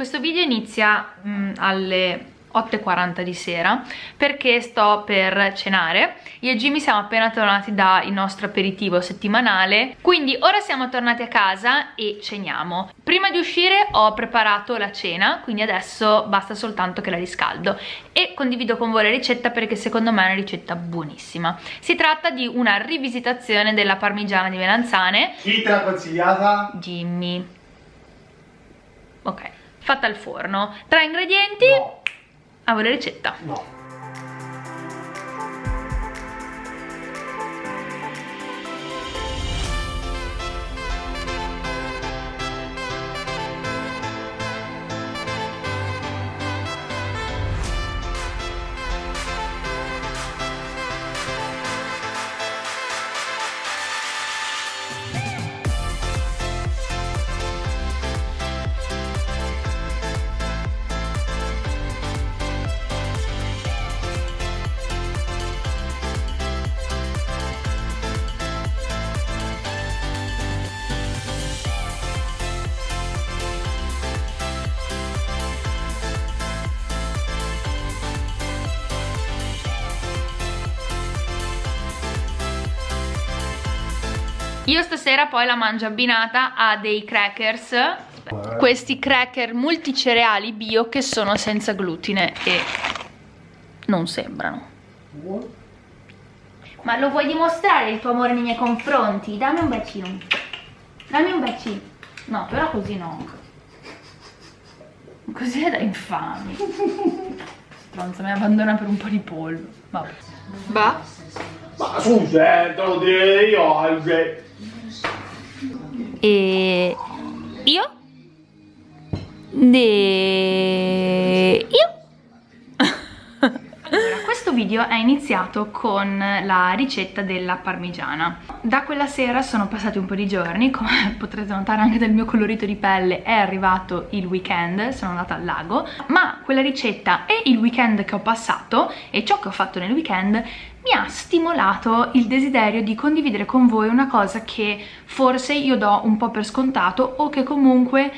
questo video inizia mh, mm, alle 8.40 di sera perché sto per cenare. Io e Jimmy siamo appena tornati dal nostro aperitivo settimanale quindi ora siamo tornati a casa e ceniamo. Prima di uscire ho preparato la cena quindi adesso basta soltanto che la riscaldo. E condivido con voi la ricetta perché secondo me è una ricetta buonissima. Si tratta di una rivisitazione della parmigiana di melanzane. Chi te l'ha consigliata? Jimmy. Ok fatta al forno tra ingredienti no a voi la ricetta. No. Io stasera poi la mangio abbinata a dei crackers. Questi cracker multicereali bio che sono senza glutine e non sembrano. Ma lo vuoi dimostrare il tuo amore nei miei confronti? Dammi un bacino. Dammi un bacino. No, però così no. Così è da infami. Stronza, mi abbandona per un po' di pollo. Vabbè. Va? Ma scusa, eh, te lo direi io oggi e io? De io allora, questo video è iniziato con la ricetta della parmigiana. Da quella sera sono passati un po' di giorni come potrete notare anche dal mio colorito di pelle è arrivato il weekend sono andata al lago ma quella ricetta e il weekend che ho passato e ciò che ho fatto nel weekend mi ha stimolato il desiderio di condividere con voi una cosa che forse io do un po' per scontato o che comunque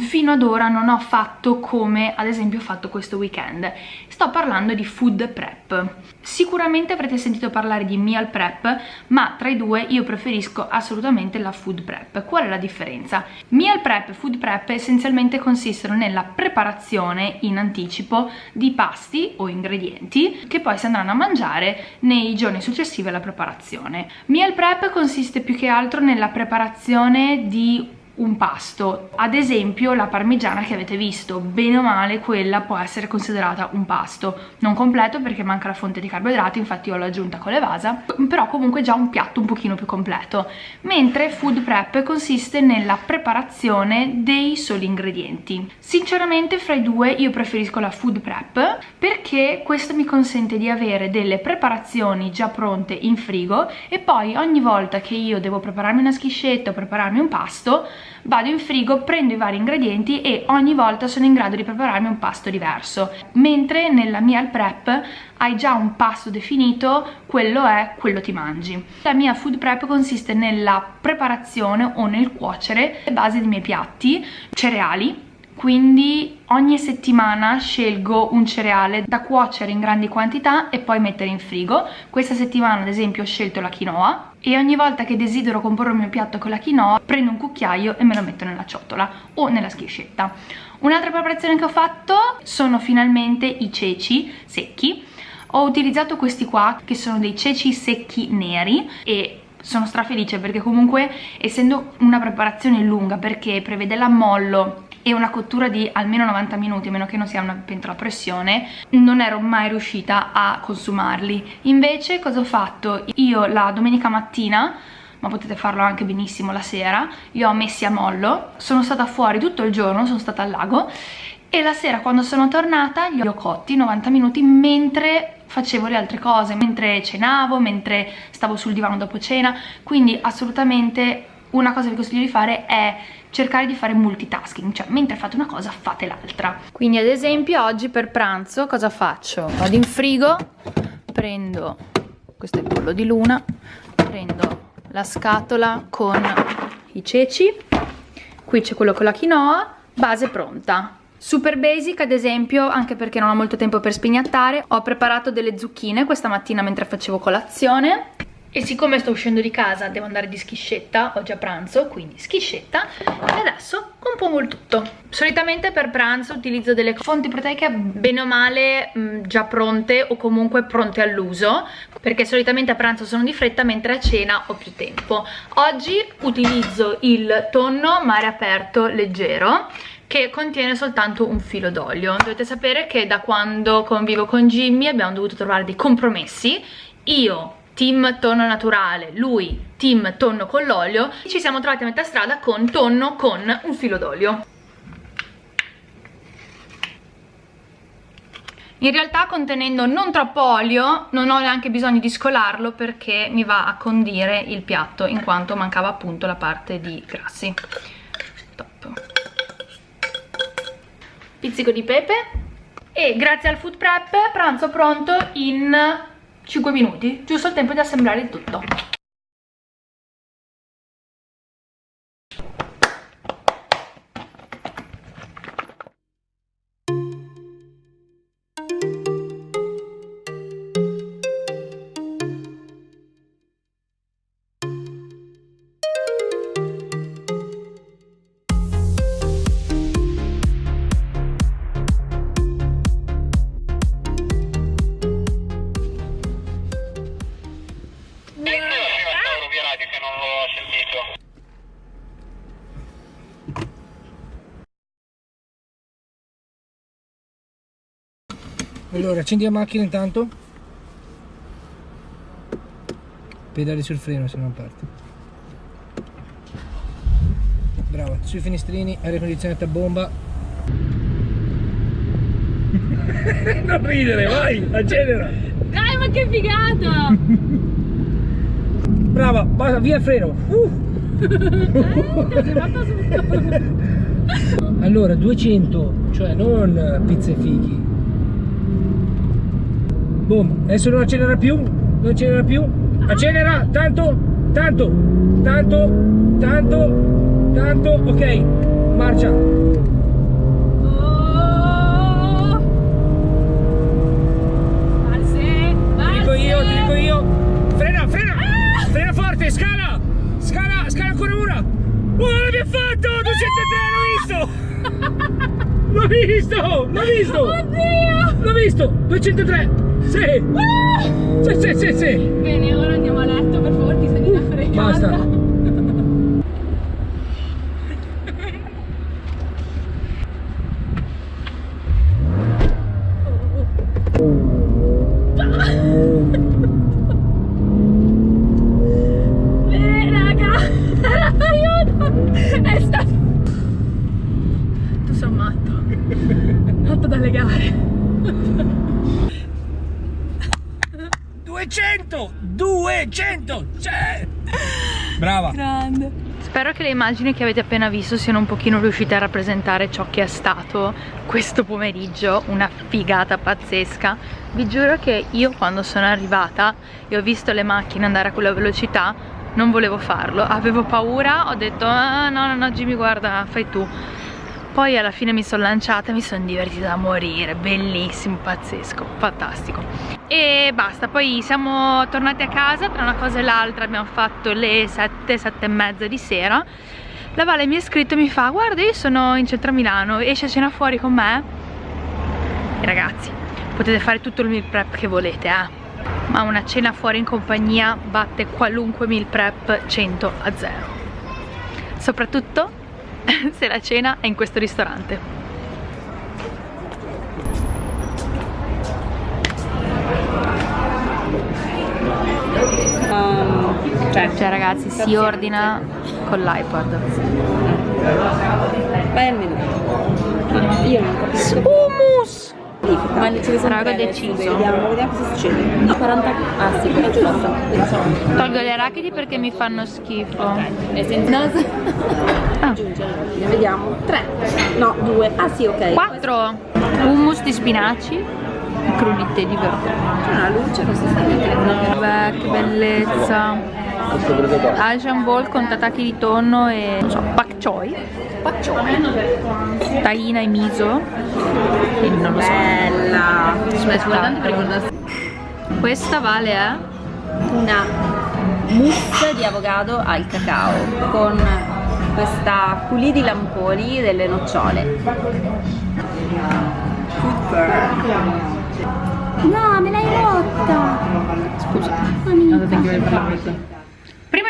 fino ad ora non ho fatto come ad esempio ho fatto questo weekend. Sto parlando di food prep. Sicuramente avrete sentito parlare di meal prep ma tra i due io preferisco assolutamente la food prep. Qual è la differenza? meal prep e food prep essenzialmente consistono nella preparazione in anticipo di pasti o ingredienti che poi si andranno a mangiare nei giorni successivi alla preparazione. Meal prep consiste più che altro nella preparazione di un pasto. Ad esempio la parmigiana che avete visto bene o male quella può essere considerata un pasto. Non completo perché manca la fonte di carboidrati infatti io l'ho aggiunta con le vasa però comunque già un piatto un pochino più completo. Mentre food prep consiste nella preparazione dei soli ingredienti. Sinceramente fra i due io preferisco la food prep perché questo mi consente di avere delle preparazioni già pronte in frigo e poi ogni volta che io devo prepararmi una schiscetta o prepararmi un pasto vado in frigo, prendo i vari ingredienti e ogni volta sono in grado di prepararmi un pasto diverso. Mentre nella meal prep hai già un pasto definito, quello è, quello ti mangi. La mia food prep consiste nella preparazione o nel cuocere le basi dei miei piatti, cereali, quindi ogni settimana scelgo un cereale da cuocere in grandi quantità e poi mettere in frigo. Questa settimana ad esempio ho scelto la quinoa e ogni volta che desidero comporre il mio piatto con la quinoa prendo un cucchiaio e me lo metto nella ciotola o nella schiscetta. Un'altra preparazione che ho fatto sono finalmente i ceci secchi. Ho utilizzato questi qua che sono dei ceci secchi neri e sono strafelice perché comunque essendo una preparazione lunga perché prevede l'ammollo e una cottura di almeno 90 minuti a meno che non sia una pentola a pressione non ero mai riuscita a consumarli invece cosa ho fatto? io la domenica mattina ma potete farlo anche benissimo la sera li ho messi a mollo sono stata fuori tutto il giorno sono stata al lago e la sera quando sono tornata li ho cotti 90 minuti mentre facevo le altre cose mentre cenavo, mentre stavo sul divano dopo cena quindi assolutamente una cosa che consiglio di fare è cercare di fare multitasking, cioè mentre fate una cosa fate l'altra. Quindi ad esempio oggi per pranzo cosa faccio? Vado in frigo, prendo, questo è il pollo di luna, prendo la scatola con i ceci, qui c'è quello con la quinoa, base pronta. Super basic ad esempio, anche perché non ho molto tempo per spignattare, ho preparato delle zucchine questa mattina mentre facevo colazione e siccome sto uscendo di casa devo andare di schiscetta, oggi a pranzo, quindi schiscetta e adesso compongo il tutto. Solitamente per pranzo utilizzo delle fonti proteiche bene o male mh, già pronte o comunque pronte all'uso perché solitamente a pranzo sono di fretta mentre a cena ho più tempo. Oggi utilizzo il tonno mare aperto leggero che contiene soltanto un filo d'olio. Dovete sapere che da quando convivo con Jimmy abbiamo dovuto trovare dei compromessi. Io team tonno naturale, lui team tonno con l'olio, ci siamo trovati a metà strada con tonno con un filo d'olio. In realtà contenendo non troppo olio non ho neanche bisogno di scolarlo perché mi va a condire il piatto in quanto mancava appunto la parte di grassi. Top. Pizzico di pepe e grazie al food prep pranzo pronto in 5 minuti, giusto il tempo di assemblare il tutto. Allora, accendi la macchina intanto. Pedali sul freno se non parte. Brava, sui finestrini, aria condizionata a bomba. non ridere, vai, accelera! Dai, ma che figata! Brava, basta, via il freno. Uh. allora, 200, cioè non pizze fichi, boom. Adesso non accelera più non accelera più. Accelera tanto tanto tanto tanto tanto. Ok marcia. Oh. Valse. ti dico io ti dico io. Frena frena ah. frena forte scala scala scala ancora una. Oh l'abbiamo fatto 203 l'ho visto. L'ho visto l'ho visto. L'ho visto 203 sì! Ah! Sì, sì, sì, sì! Bene, ora andiamo a letto, per favore, ti sei da fregata. Basta! Bene, spero che le immagini che avete appena visto siano un pochino riuscite a rappresentare ciò che è stato questo pomeriggio una figata pazzesca. Vi giuro che io quando sono arrivata e ho visto le macchine andare a quella velocità non volevo farlo. Avevo paura ho detto ah, no no no Jimmy guarda fai tu. Poi alla fine mi sono lanciata e mi sono divertita da morire. Bellissimo, pazzesco, fantastico e basta, poi siamo tornati a casa tra una cosa e l'altra abbiamo fatto le 7, 7 e mezza di sera la Vale mi ha scritto e mi fa guarda io sono in centro a Milano, esci a cena fuori con me? E ragazzi, potete fare tutto il meal prep che volete eh ma una cena fuori in compagnia batte qualunque meal prep 100 a 0 soprattutto se la cena è in questo ristorante. Cioè, ragazzi si ordina con l'iPad. Menù. Io non capisco. Hummus! Ma ne sono Raga deciso. Vediamo, vediamo cosa succede. No, 40. Ah sì, è giusto. Tolgo le arachidi perché mi fanno schifo. Ok, e senza. No, Ah. aggiungere. Vediamo. 3. No, 2. Ah sì, ok. 4 hummus di spinaci crudité di verdura. C'è una luce, non si sta vedendo. Vabbè, che bellezza. Questo qua. Asian Bowl con tataki di tonno e non so, pak choi, Pak choi. tahina e miso. E non lo so. Bella. Per guardare. Questa vale eh? Una mousse di avocado al cacao con questa culì di lamponi delle nocciole. No, me l'hai rotta! Scusa. Amica. Prima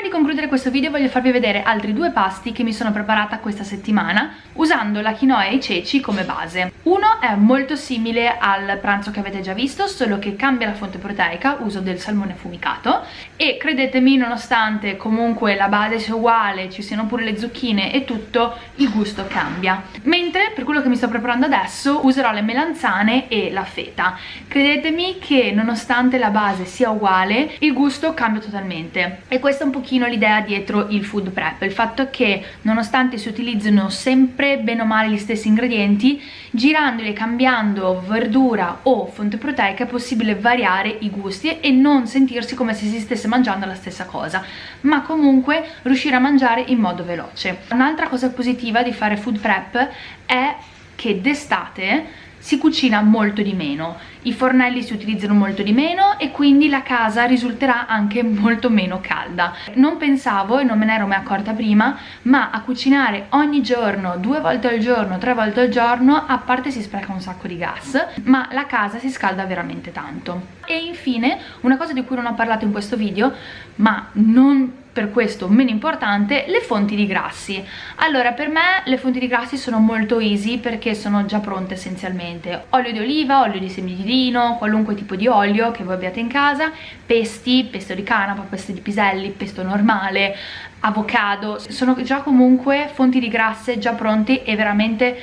di concludere questo video voglio farvi vedere altri due pasti che mi sono preparata questa settimana usando la quinoa e i ceci come base. Uno è molto simile al pranzo che avete già visto, solo che cambia la fonte proteica, uso del salmone fumicato e credetemi nonostante comunque la base sia uguale, ci siano pure le zucchine e tutto, il gusto cambia. Mentre per quello che mi sto preparando adesso userò le melanzane e la feta. Credetemi che nonostante la base sia uguale, il gusto cambia totalmente e questo è un pochino l'idea dietro il food prep, il fatto che nonostante si utilizzino sempre bene o male gli stessi ingredienti, girandoli e cambiando verdura o fonte proteica è possibile variare i gusti e non sentirsi come se si stesse mangiando la stessa cosa, ma comunque riuscire a mangiare in modo veloce. Un'altra cosa positiva di fare food prep è che d'estate si cucina molto di meno, i fornelli si utilizzano molto di meno e quindi la casa risulterà anche molto meno calda. Non pensavo e non me ne ero mai accorta prima, ma a cucinare ogni giorno, due volte al giorno, tre volte al giorno, a parte si spreca un sacco di gas, ma la casa si scalda veramente tanto. E infine, una cosa di cui non ho parlato in questo video, ma non per questo meno importante, le fonti di grassi. Allora, per me le fonti di grassi sono molto easy perché sono già pronte essenzialmente. Olio di oliva, olio di semi di lino, qualunque tipo di olio che voi abbiate in casa, pesti, pesto di canapa, pesto di piselli, pesto normale, avocado, sono già comunque fonti di grasse già pronte e veramente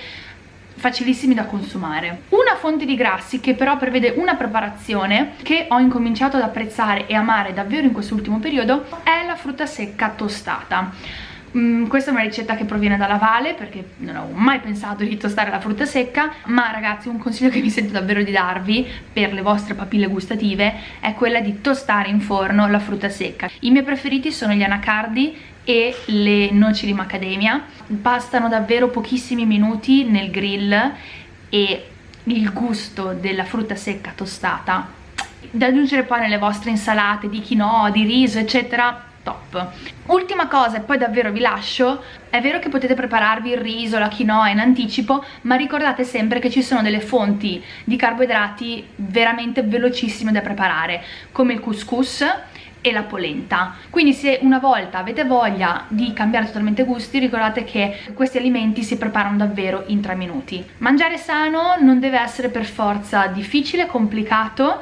facilissimi da consumare. Una fonte di grassi che però prevede una preparazione che ho incominciato ad apprezzare e amare davvero in quest'ultimo periodo è la frutta secca tostata. Mm, questa è una ricetta che proviene dalla Vale perché non ho mai pensato di tostare la frutta secca ma ragazzi un consiglio che mi sento davvero di darvi per le vostre papille gustative è quella di tostare in forno la frutta secca i miei preferiti sono gli anacardi e le noci di macadamia. Bastano davvero pochissimi minuti nel grill e il gusto della frutta secca tostata. Da aggiungere poi nelle vostre insalate di quinoa, di riso eccetera top. Ultima cosa e poi davvero vi lascio è vero che potete prepararvi il riso, la quinoa in anticipo ma ricordate sempre che ci sono delle fonti di carboidrati veramente velocissime da preparare come il couscous e la polenta. Quindi se una volta avete voglia di cambiare totalmente gusti ricordate che questi alimenti si preparano davvero in 3 minuti. Mangiare sano non deve essere per forza difficile, complicato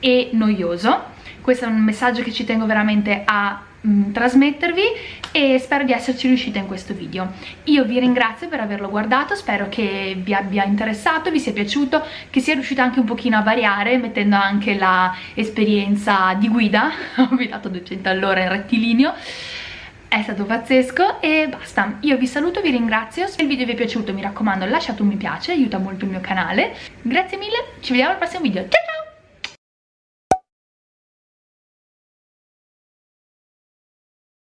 e noioso. Questo è un messaggio che ci tengo veramente a mm, trasmettervi e spero di esserci riuscita in questo video. Io vi ringrazio per averlo guardato spero che vi abbia interessato vi sia piaciuto che sia riuscita anche un pochino a variare mettendo anche la esperienza di guida. Ho guidato 200 all'ora in rettilineo. È stato pazzesco e basta. Io vi saluto vi ringrazio. Se il video vi è piaciuto mi raccomando lasciate un mi piace aiuta molto il mio canale. Grazie mille ci vediamo al prossimo video. Ciao ciao